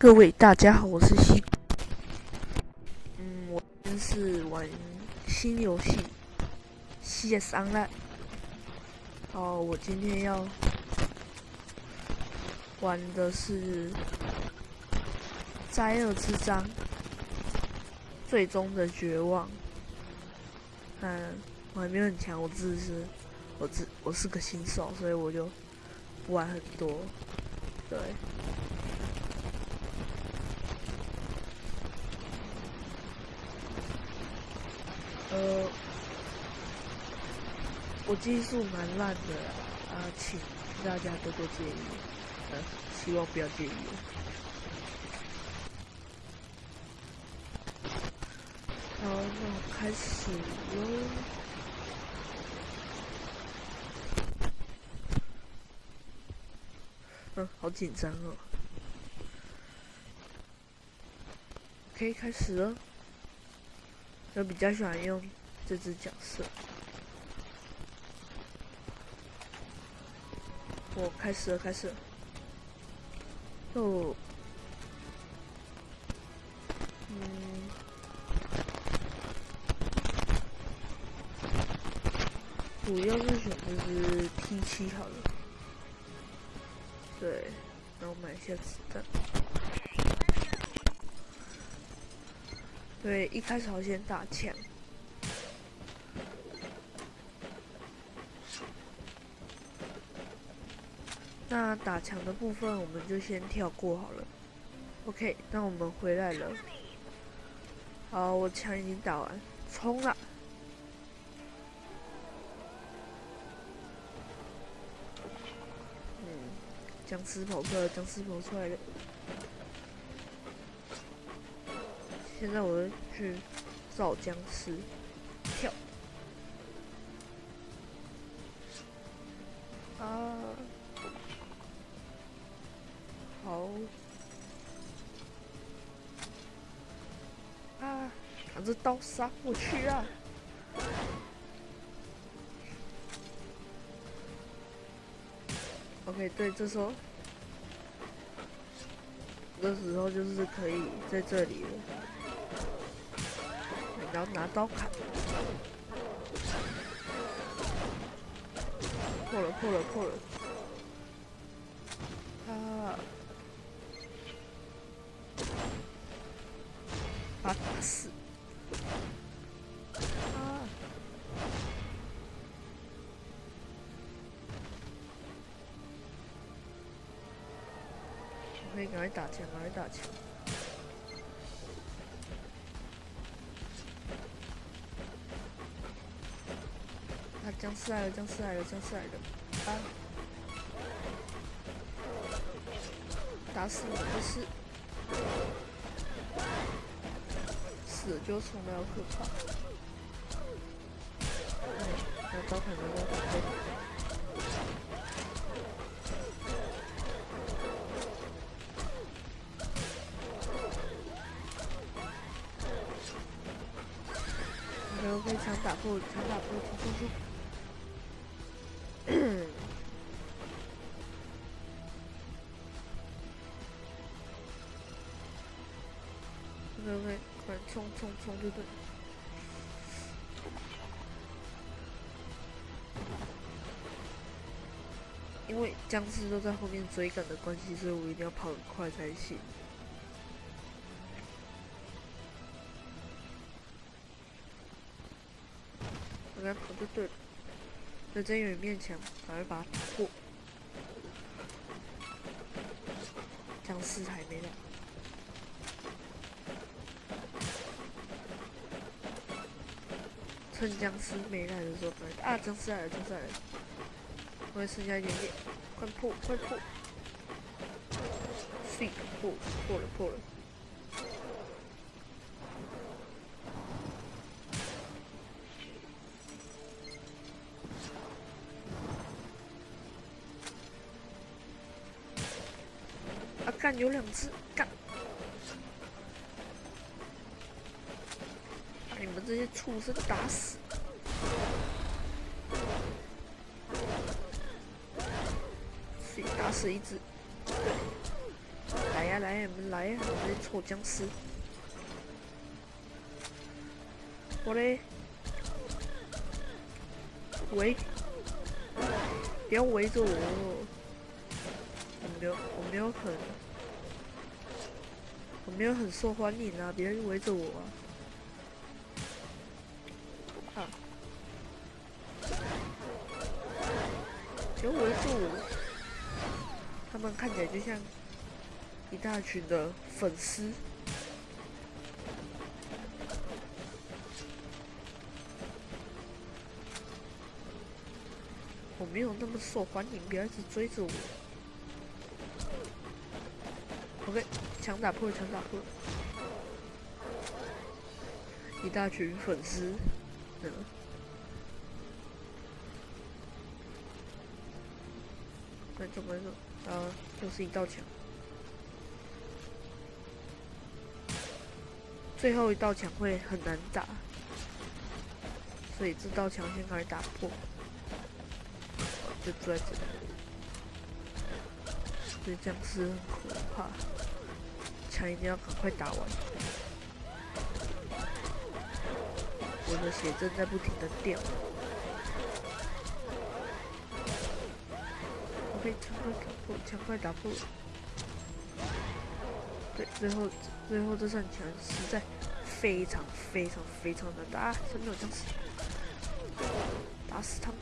各位大家好，我是西。嗯，我今天是玩新游戏《CS Online》。哦，我今天要玩的是《灾厄之章》最终的绝望。嗯，我还没有很强，我只是我只我是个新手，所以我就不玩很多。对。呃，我技术蛮烂的啊，请大家多多介意，希望不要介意。好，那我开始哟。嗯，好紧张哦。可以开始了。我比较喜欢用这只角色。我开始了，开始。哦，嗯，主要是选这只 T 七好了。对，然后买一下子弹。对，一开始好先打枪。那打墙的部分我们就先跳过好了。OK，那我们回来了。好，我枪已经打完，冲了。僵尸跑出来了，僵尸跑出来了。现在我去找僵尸，啊！拿着刀杀过去啊！OK，对，这时候，这时候就是可以在这里了。然后拿刀砍，破了破了破了，啊！啊！可以赶快打枪，赶快打枪。僵尸来了！僵尸来了！僵尸来了！啊！打死你不是？死就从来可怕。要刀砍人，刀砍人。我可以枪打破，枪打破，冲冲冲快冲冲冲就对。因为僵尸都在后面追赶的关系，所以我一定要跑很快才行。我来跑就对了。在真有一面墙，赶快把它打破。僵尸还没来。趁僵尸没来的时候，啊！僵尸来了，僵尸来了！我还剩下一点点，快破，快破！碎破，破了，破了！啊！干，有两只，干！你们这些畜生，打死！打死一只，来呀！呀来呀，来呀！我这臭僵尸，我嘞，围，不要围着我，我没有，我没有很，我没有很受欢迎啊！别人围着我！他们看起来就像一大群的粉丝。我没有那么受欢迎，不要一直追着我。OK，强打破，强打破，一大群粉丝，嗯，快走，快走。啊，又是一道墙，最后一道墙会很难打，所以这道墙先开始打破，就在这里。这僵尸很可怕，墙一定要赶快打完。我的血正在不停的掉。可以强快打破，强快打破。对，最后最后这扇墙实在非常非常非常难打，真的有僵尸，打死他们。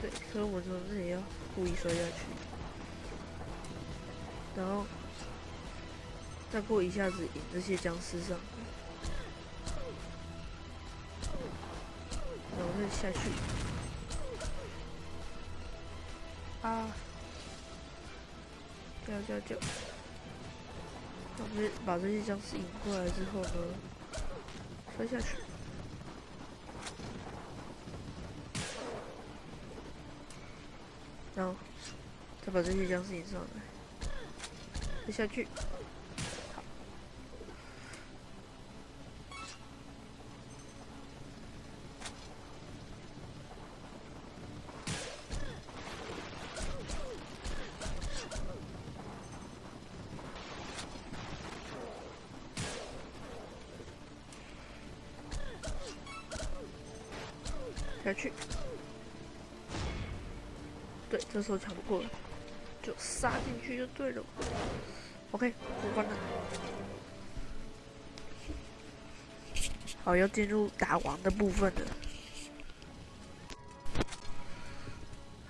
对，所以我从这里要故意摔下去，然后再过一下子引这些僵尸上，然后再下去。啊！叫叫叫！我们把这些僵尸引过来之后呢，摔下去，然后再把这些僵尸引上来，再下去。下去，对，这时候抢不过了，就杀进去就对了。OK，过关了。好，要进入打王的部分了，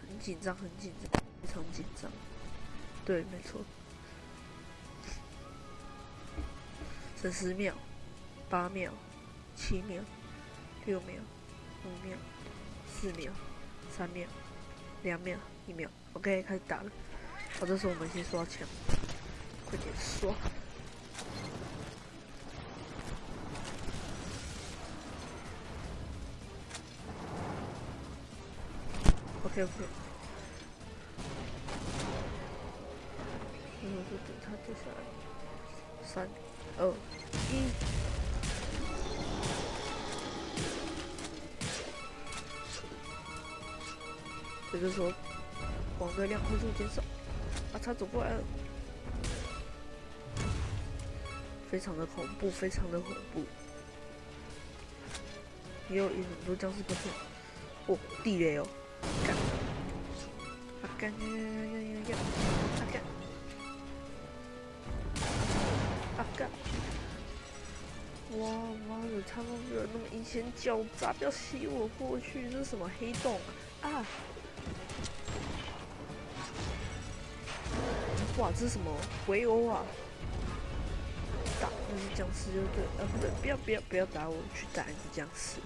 很紧张，很紧张，非常紧张。对，没错。剩十秒，八秒，七秒，六秒，五秒。四秒，三秒，两秒，一秒，OK，开始打了。好，这时候我们先刷枪，快点刷。OK，OK。然后就等他掉下来。三、二、一。这个时候，黄的量快速减少，啊，他走过来了，非常的恐怖，非常的恐怖，也有一很多僵尸不错，哦，地雷哦，干，啊干，呀呀呀呀呀，啊干，啊干，哇妈的，他们有那么阴险狡诈，不要吸我过去，这是什么黑洞啊？啊！哇，这是什么围殴啊？打那只僵尸就对，呃，不对，不要不要不要打我，去打一只僵尸，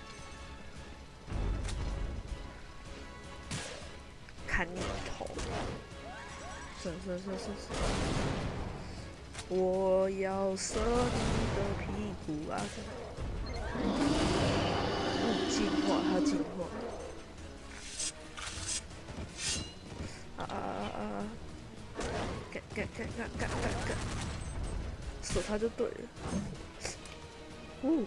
砍你的头！是是是是是，我要射你的屁股啊！进化，他进化。干干干干干死，他就对了。呜！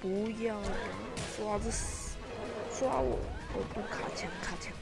不要抓着死，抓我！我不卡枪卡枪。